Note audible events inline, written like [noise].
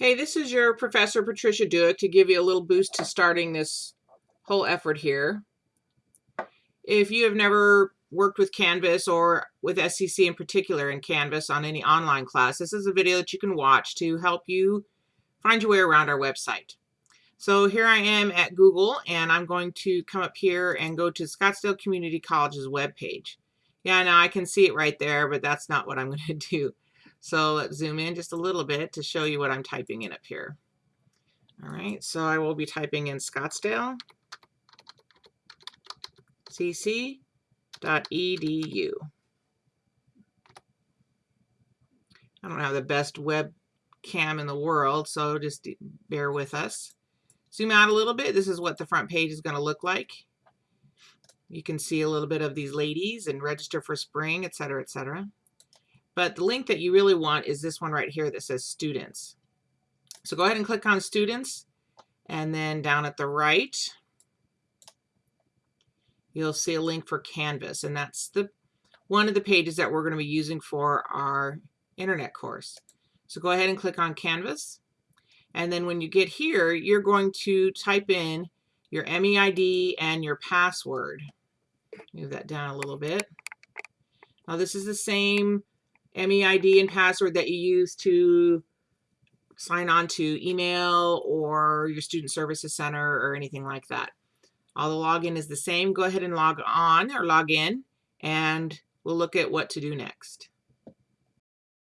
Hey, this is your Professor Patricia Duick to give you a little boost to starting this whole effort here. If you have never worked with Canvas or with SCC in particular in Canvas on any online class, this is a video that you can watch to help you find your way around our website. So here I am at Google and I'm going to come up here and go to Scottsdale Community College's webpage. Yeah, now I can see it right there, but that's not what I'm [laughs] going to do. So let's zoom in just a little bit to show you what I'm typing in up here. All right, so I will be typing in Scottsdale cc.edu. I don't have the best webcam in the world, so just bear with us. Zoom out a little bit. This is what the front page is going to look like. You can see a little bit of these ladies and register for spring, etc., etc. But the link that you really want is this one right here that says students. So go ahead and click on students and then down at the right you'll see a link for Canvas and that's the one of the pages that we're going to be using for our internet course. So go ahead and click on Canvas and then when you get here you're going to type in your MEID and your password. Move that down a little bit. Now this is the same MEID and password that you use to sign on to email or your student services center or anything like that. All the login is the same. Go ahead and log on or log in and we'll look at what to do next.